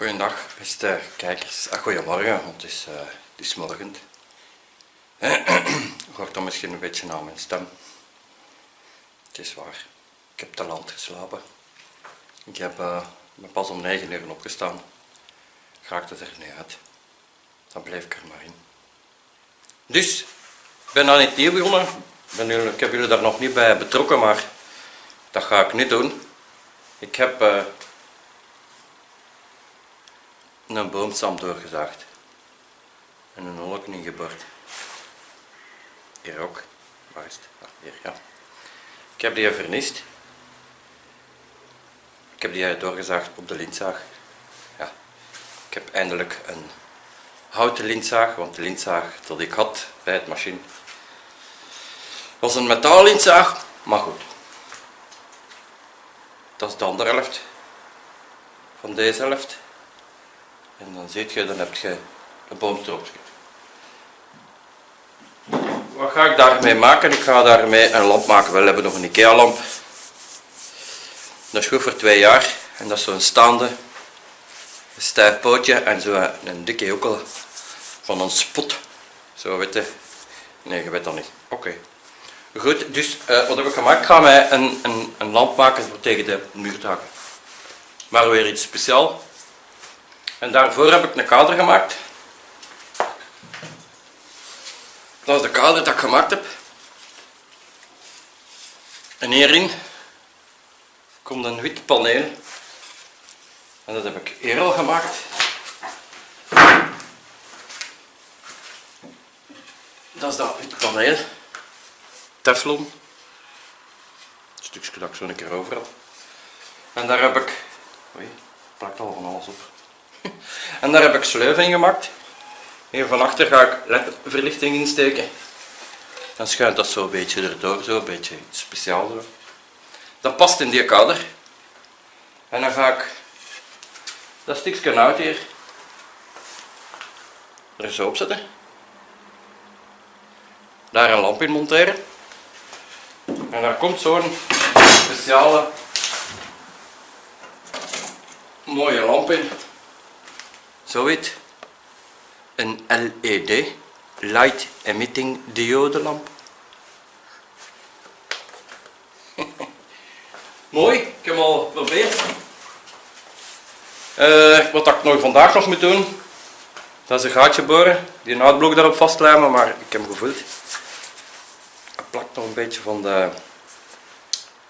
Goedendag beste kijkers, ah, goedemorgen, want het is, uh, het is morgen. Hoort dan misschien een beetje aan mijn stem. Het is waar, ik heb te land geslapen. Ik heb, uh, pas om 9 uur opgestaan. Raakte er niet uit. Dan bleef ik er maar in. Dus, ik ben aan het nieuw begonnen. Ben, ik heb jullie daar nog niet bij betrokken, maar dat ga ik nu doen. Ik heb uh, een boomstam doorgezaagd en een holk ingeboord. Hier ook. Waar is het? Ah, hier, ja. Ik heb die vernist. Ik heb die doorgezaagd op de lintzaag. Ja. Ik heb eindelijk een houten lintzaag, want de lintzaag dat ik had bij het machine was een metaallintzaag, maar goed. Dat is de andere helft van deze helft. En dan zie je, dan heb je een boomstroopje. Wat ga ik daarmee maken? Ik ga daarmee een lamp maken. We hebben nog een IKEA lamp. Dat is goed voor twee jaar. En dat is zo'n staande stijf pootje en zo een dikke joekel van een spot. Zo weet je. Nee, je weet dat niet. Oké. Goed, dus uh, wat heb ik gemaakt? Ik ga mij een, een, een lamp maken voor tegen de muurtaken. Maar weer iets speciaals. En daarvoor heb ik een kader gemaakt. Dat is de kader dat ik gemaakt heb. En hierin komt een wit paneel. En dat heb ik hier al gemaakt. Dat is dat wit paneel. Teflon. Een stukje dat ik zo een keer over. En daar heb ik... Oei, plakt al van alles op. En daar heb ik sleuven in gemaakt. Hier van achter ga ik ledverlichting insteken. Dan schuint dat zo een beetje erdoor, zo een beetje. Zo. Dat past in die kader. En dan ga ik dat stukje hout hier er zo op zetten. Daar een lamp in monteren. En daar komt zo'n speciale mooie lamp in. Zoiets. Een LED, Light Emitting Diode lamp. Mooi, ik heb hem al geprobeerd. Uh, wat ik nog vandaag nog moet doen, dat is een gaatje boren, die een uitblok daarop vastlijmen, maar ik heb hem gevoeld. Het plakt nog een beetje van de,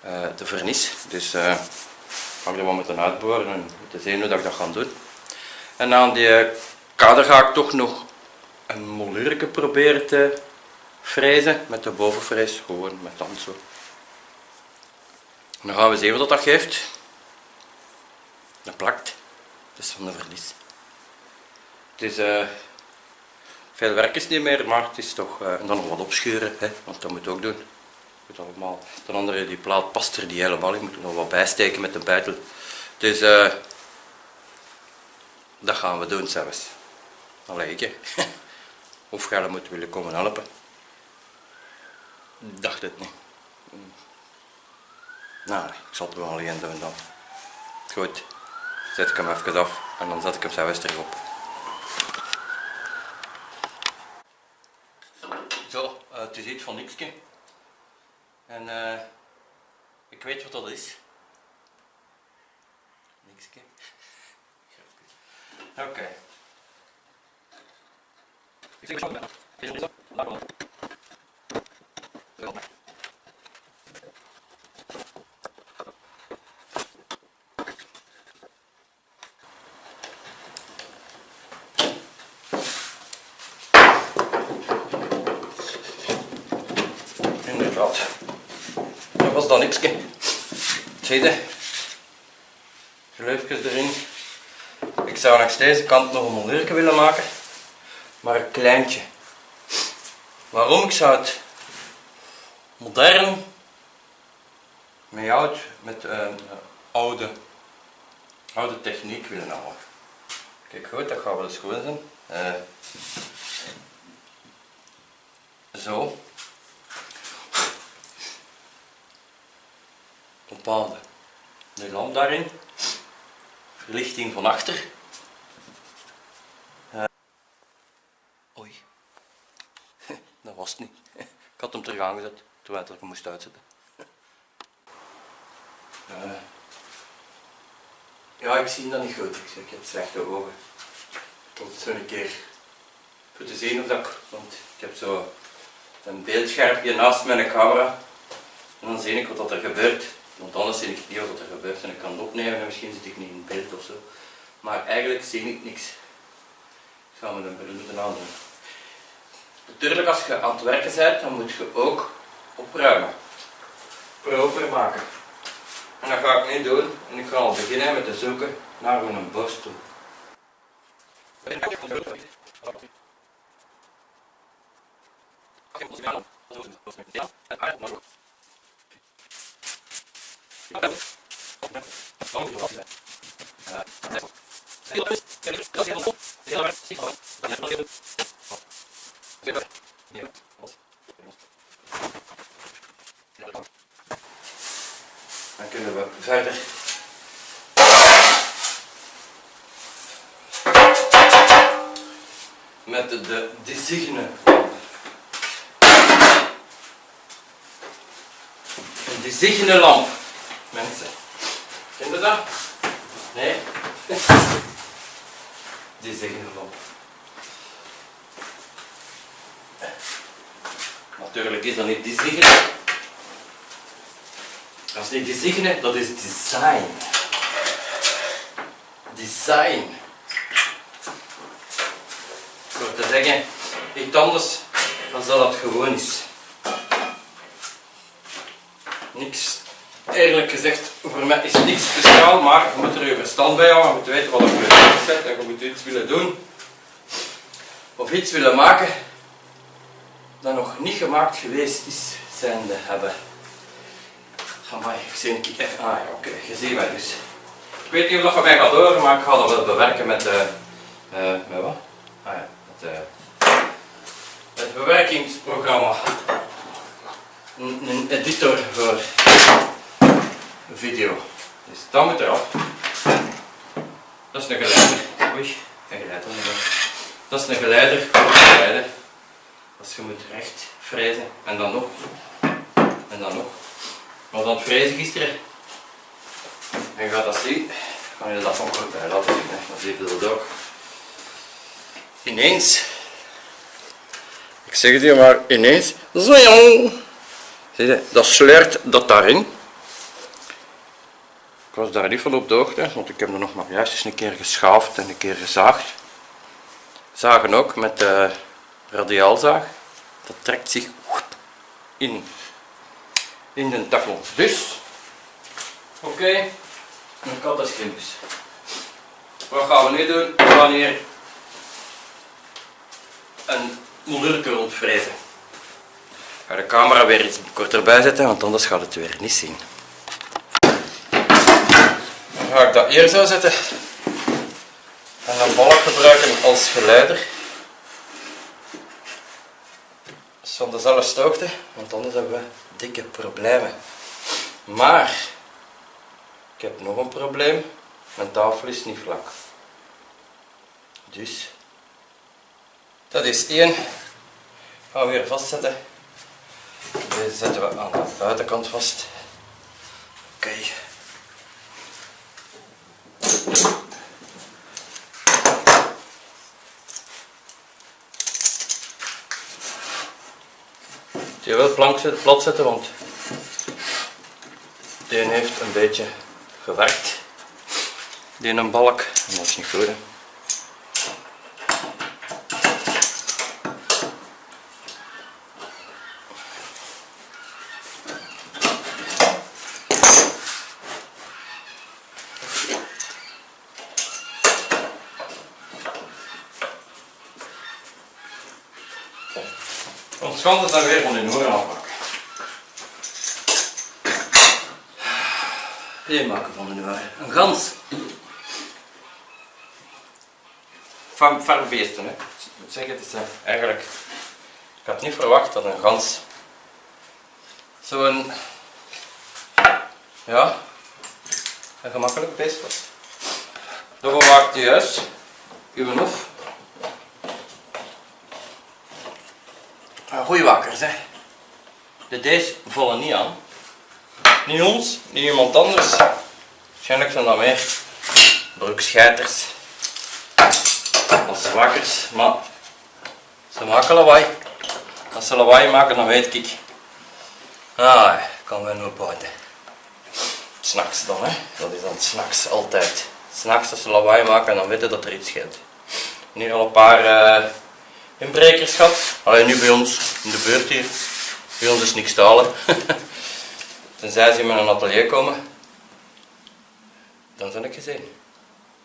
uh, de vernis, dus uh, ga ik er wel moeten uitboren en te zien hoe dat ik dat ga doen. En aan die kader ga ik toch nog een molurke proberen te frezen met de bovenfrees, gewoon met tand zo. dan gaan we zien wat dat geeft. Dat plakt, dat is van de verlies. Het is uh, veel werk is niet meer, maar het is toch, uh, en dan nog wat opschuren, hè, want dat moet ook doen. Moet allemaal. Ten andere, die plaat past er die helemaal in, moet er nog wat bijsteken met de bijtel. Dus dat gaan we doen zelfs. Allee, ik Of jij moet willen komen helpen. Dacht het niet. Nou, ik zal het wel alleen doen dan. Goed, zet ik hem even af en dan zet ik hem zelfs terug op. Zo, uh, het is iets van niks. En uh, ik weet wat dat is. Nikske. Oké. Okay. Inderdaad. Dat was dan niks. Zie je? Gleufjes erin. Zou langs deze kant nog een molierke willen maken maar een kleintje. Waarom? Ik zou het modern met oud, met uh, oude, oude techniek willen houden. Kijk goed, dat gaan we dus goed doen. Uh, zo. Bepaalde. De lamp daarin. Verlichting van achter. Was niet. Ik had hem terug aangezet, terwijl ik hem moest uitzetten. Eh, ja, ik zie dat niet goed. Ik, heb slechte ogen. Ik moet zo een keer voor te zien of dat ik, want ik heb zo een naast mijn camera. En dan zie ik wat er gebeurt. Want anders zie ik niet wat er gebeurt en ik kan het opnemen en misschien zit ik niet in beeld of zo. Maar eigenlijk zie ik niks. Ik ga me een bril moeten aandoen. Natuurlijk, als je aan het werken bent, dan moet je ook opruimen. Proper maken. En dat ga ik nu doen. En ik ga al beginnen met te zoeken naar een borstel. Dan kunnen we verder. Met de, de designe Een designe lamp, mensen. Ken je dat? Nee? Designe lamp. Natuurlijk is dat niet designe. Dat is niet designe, dat is design. Design. Door te zeggen, iets anders dan dat het gewoon is. Niks, eerlijk gezegd, voor mij is niks speciaal, maar je moet er je verstand bij houden, je moet weten wat je bent en je moet iets willen doen of iets willen maken niet gemaakt geweest is, zijnde hebben. Amai, ik zie een. Ah ja, oké, je ziet mij dus. Ik weet niet of dat van mij gaat horen, maar ik ga dat wel bewerken met, eh eh met wat? Ah ja, met, eh het bewerkingsprogramma. Een, een editor voor video. Dus dat moet eraf. Dat is een geleider. Oei, geen geleider. Dat is een geleider, een geleider. Dus je moet recht frezen en dan nog. En dan nog. Maar dan frezen gisteren. En je gaat dat zien. Kan je dat van kort bij laten zien. Hè. Dan zie je dat ook. Ineens. Ik zeg het je maar ineens. Zoing. Zie je, dat sleurt dat daarin. Ik was daar niet van op de hoogte, want ik heb er nog maar juist eens een keer geschaafd en een keer gezaagd. Zagen ook met de radiaalzaag. Dat trekt zich in, in de tafel. Dus, oké, een kat is krimpjes. Wat gaan we nu doen? We gaan hier een modulke rondvrezen. Ik ga de camera weer iets korter bij zetten, want anders gaat het weer niet zien. Dan ga ik dat hier zo zetten. En een balk gebruiken als geleider. Van dezelfde hoogte, want anders hebben we dikke problemen. Maar, ik heb nog een probleem. Mijn tafel is niet vlak. Dus, dat is één. Gaan we weer vastzetten. Deze zetten we aan de buitenkant vast. Oké. Wil plank zet- plat zetten, want die heeft een beetje gewerkt. Die een balk, en dat is niet goed. Hè. Ons kan het dan weer van in oren afmaken. Hier maken van de oren. Een gans. Van, van beesten, hè. Ik moet zeggen, het is eigenlijk... Ik had niet verwacht dat een gans zo'n... Ja, een gemakkelijk beest was. Daarom maakt u juist uw hof Ja, De deze vallen niet aan. Niet ons, niet iemand anders. Waarschijnlijk zijn dat meer broekscheiters als wakkers, maar ze maken lawaai. Als ze lawaai maken, dan weet ik. Ah, kan wel nog buiten. S'nachts dan, hè. Dat is dan s'nachts altijd. S'nachts als ze lawaai maken, dan weten dat er iets scheelt. Nu al een paar uh, inbrekers gehad. Alleen nu bij ons in de buurt hier. Bij ons is niks stalen. Tenzij ze in mijn atelier komen. Dan ben ik gezien.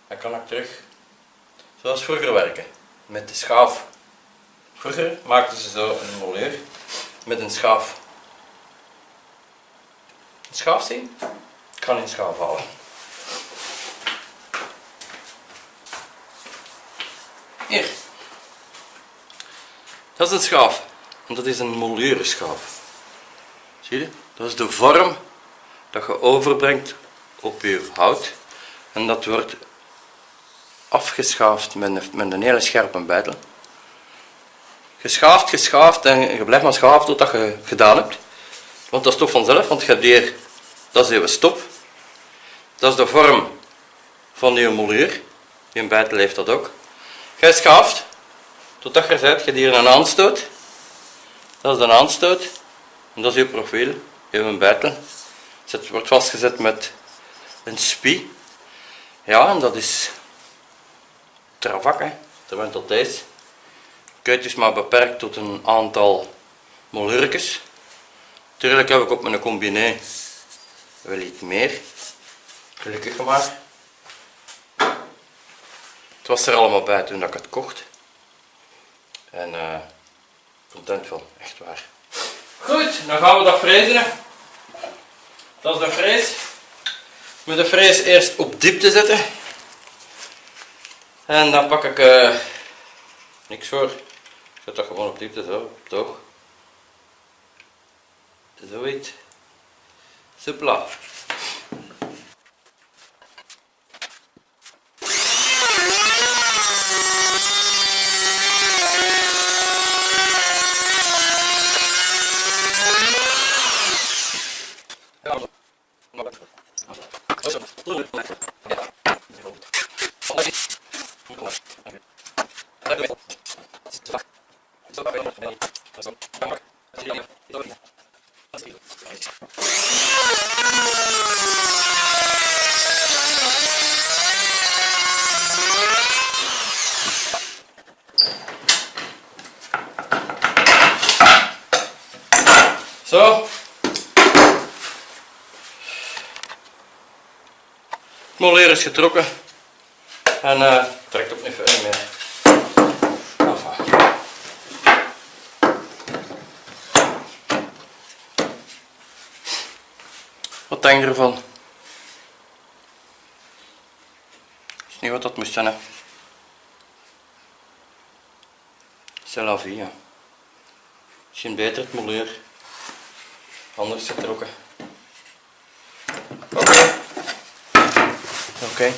Dan kan ik terug zoals vroeger werken. Met de schaaf. Vroeger maakten ze zo een moleur met een schaaf. Een schaaf zien? Ik kan een schaaf halen. Hier. Dat is een schaaf. En dat is een molurenschaaf. Zie je? Dat is de vorm dat je overbrengt op je hout. En dat wordt afgeschaafd met een, met een hele scherpe bijtel. Geschaafd, geschaafd en je blijft maar schaven totdat je gedaan hebt. Want dat is toch vanzelf, want je hebt hier, dat is je stop. Dat is de vorm van je moluur. Die bijtel heeft dat ook. Je schaaft totdat je zet, je hier een aanstoot. Dat is de aanstoot. En dat is je profiel, je bijtel. Het wordt vastgezet met een spie. Ja, en dat is travak, hè. terwijl tot deze. Kuit is maar beperkt tot een aantal molurkes. Tuurlijk heb ik op mijn combiné wel iets meer. Gelukkig maar. Het was er allemaal bij toen ik het kocht. En uh, content van, echt waar. Goed, dan gaan we dat frezen. Dat is de frees. Met de frees eerst op diepte zetten. En dan pak ik uh, niks voor. Ik zet dat gewoon op diepte zo, toch? Zoiets. Supla. Zo. Het moleer is getrokken. En uh, trekt ook niet verder meer. Wat denk je ervan? Is niet wat dat moest zijn, hè? C'est la vie. Misschien beter het moleer. Anders getrokken. Oké. Okay. Oké.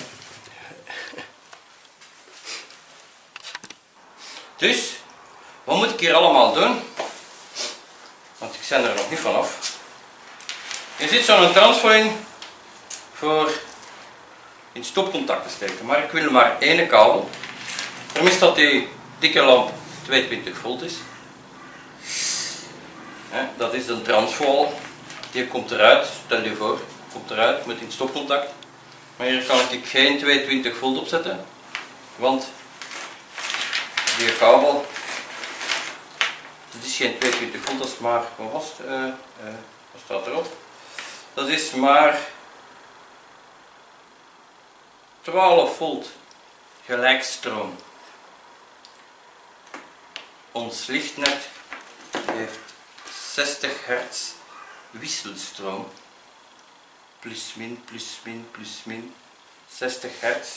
Dus, wat moet ik hier allemaal doen? Want ik ben er nog niet vanaf. Je ziet zo'n transfer in voor in stopcontact te steken, maar ik wil maar één kabel. Daarom is dat die dikke lamp 22 volt is. Dat is een transvool. Die komt eruit, stel je voor, komt eruit met een stopcontact. Maar hier kan ik geen 22 volt opzetten, want die kabel, dat is geen 22 volt, dat is maar, wat uh, uh, wat staat erop? Dat is maar 12 volt gelijkstroom. Ons lichtnet heeft 60 hertz wisselstroom. Plus min, plus min, plus min. 60 hertz.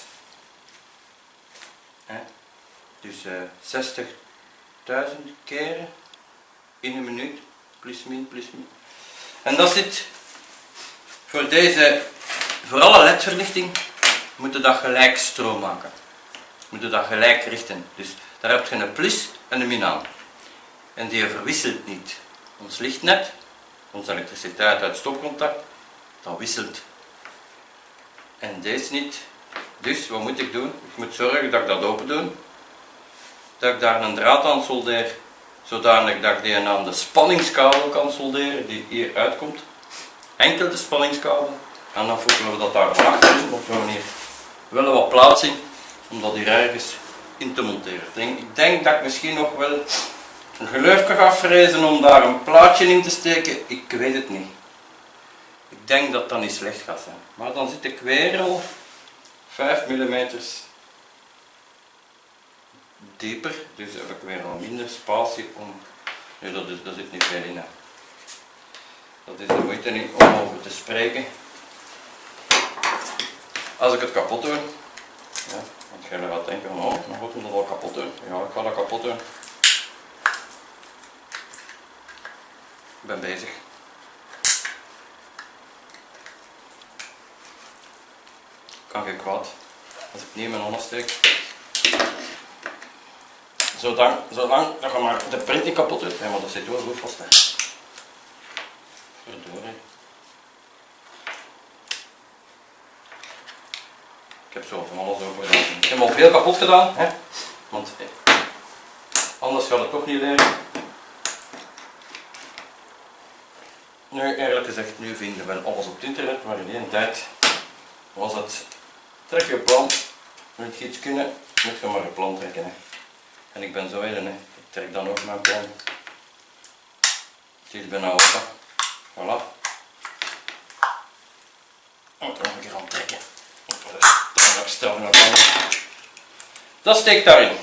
Dus uh, eh, 60.000 keren in een minuut. Plus min, plus min. En dat zit voor deze, voor alle ledverlichting, moeten dat gelijk stroom maken. Moeten dat gelijk richten. Dus daar heb je een plus en een min aan. en die verwisselt niet. Ons lichtnet, onze elektriciteit uit stopcontact, dat wisselt. En deze niet. Dus wat moet ik doen? Ik moet zorgen dat ik dat open doe. Dat ik daar een draad aan soldeer, zodanig dat ik die aan de spanningskabel kan solderen die hier uitkomt. Enkel de spanningskabel. En dan voegen we dat daar achter op een manier. We willen wat plaats in om dat hier ergens in te monteren. Ik denk, ik denk dat ik misschien nog wel een geluifje ga frezen om daar een plaatje in te steken. Ik weet het niet. Ik denk dat dat niet slecht gaat zijn. Maar dan zit ik weer al 5 mm dieper. Dus heb ik weer al minder spatie om... Nee, dat, is, dat zit niet veel in. Hè. Dat is de moeite niet om over te spreken. Als ik het kapot doe, ja, want jij gaat denken, oh, dan moet we dat al kapot doen. Ja, ik ga dat kapot doen. Ik ben bezig. Kan geen kwaad. Als ik niet in mijn handen steek. Zolang, zolang dat je maar de print niet kapot doet. Maar dat zit wel goed vast. Hè. Verdorie. Ik heb zo van alles over gedaan. Ik heb al veel kapot gedaan, hè? want eh, anders gaat het toch niet leren. Nu, eerlijk gezegd, nu vinden we alles op het internet, maar in die tijd was het trek je plan, moet je iets kunnen, moet je maar een plan trekken. Hè. En ik ben zo een, hè. ik trek dan ook mijn plan. Het is bijna open. Voilà. Ik moet er nog een keer aan trekken. Stel naar Dat steekt daarin.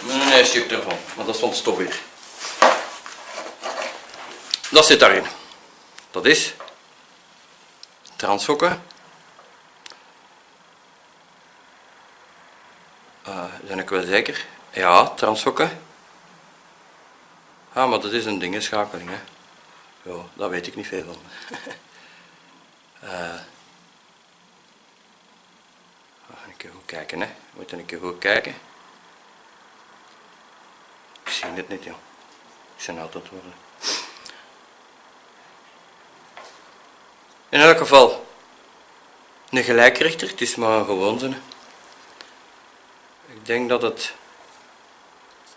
Met een ervan, maar dat is van het stof weer. Dat zit daarin. Dat is transfokken. Uh, ben ik wel zeker? Ja, transfokken. Ah, maar dat is een dingenschakeling. Hè. Ja, daar weet ik niet veel van. uh, een keer goed kijken, hè. We moeten een keer goed kijken. Ik zie het niet, joh. Ik ben altijd worden. In elk geval, een gelijkrichter, het is maar een gewoon zin. Ik denk dat het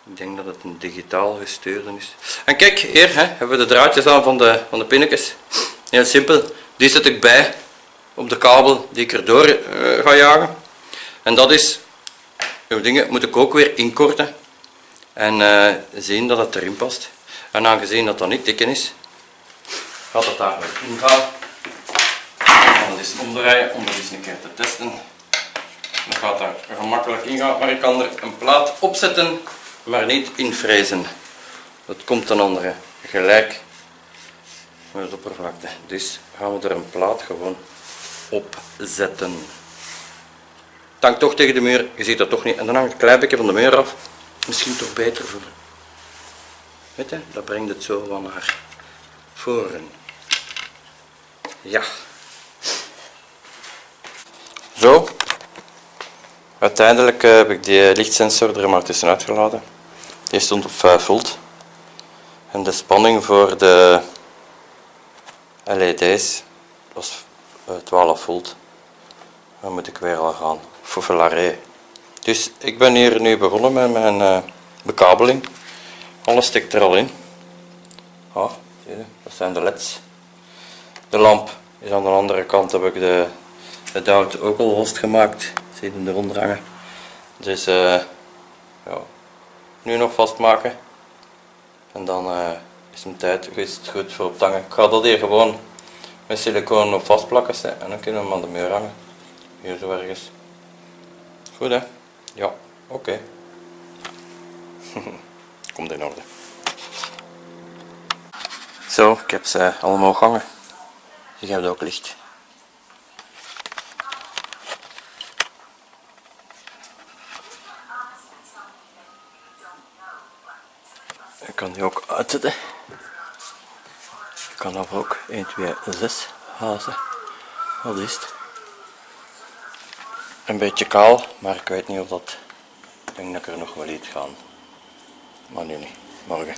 ik denk dat het een digitaal gestuurde is. En kijk, hier hè, hebben we de draadjes aan van de, van de pinnetjes. Heel simpel, die zet ik bij op de kabel die ik erdoor uh, ga jagen. En dat is, uw dingen moet ik ook weer inkorten en uh, zien dat het erin past. En aangezien dat dat niet dik is, gaat het daar weer in gaan. En dat is omdraaien om dat eens een keer te testen. Dat gaat daar gemakkelijk in gaan, maar ik kan er een plaat op zetten, maar niet invrezen. Dat komt ten andere gelijk met de oppervlakte. Dus gaan we er een plaat gewoon op zetten. Het hangt toch tegen de muur, je ziet dat toch niet. En dan hangt het beetje van de muur af. Misschien toch beter voor. Weet je, dat brengt het zo van naar voren. Ja. Zo. Uiteindelijk heb ik die lichtsensor er maar tussenuit gelaten. Die stond op 5 volt. En de spanning voor de LED's was 12 volt. Dan moet ik weer al gaan foufelaré. Dus ik ben hier nu begonnen met mijn bekabeling. Alles stikt er al in. Oh, dat zijn de leds. De lamp is aan de andere kant heb ik de, de ook al vastgemaakt. Zie je hem eronder hangen. Dus uh, ja, nu nog vastmaken. En dan uh, is het tijd is het goed voor op te hangen. Ik ga dat hier gewoon met siliconen op vastplakken en dan kunnen we hem aan de muur hangen. Hier zo ergens. Goed hè? Ja, oké. Komt in orde. Zo, ik heb ze allemaal gangen. Je hebt ook licht. Ik kan die ook uitzetten. Ik kan af ook 1, 2, 6 hazen. Wat is het? Een beetje kaal, maar ik weet niet of dat... Ik denk dat ik er nog wel iets gaan Maar nu niet. Morgen.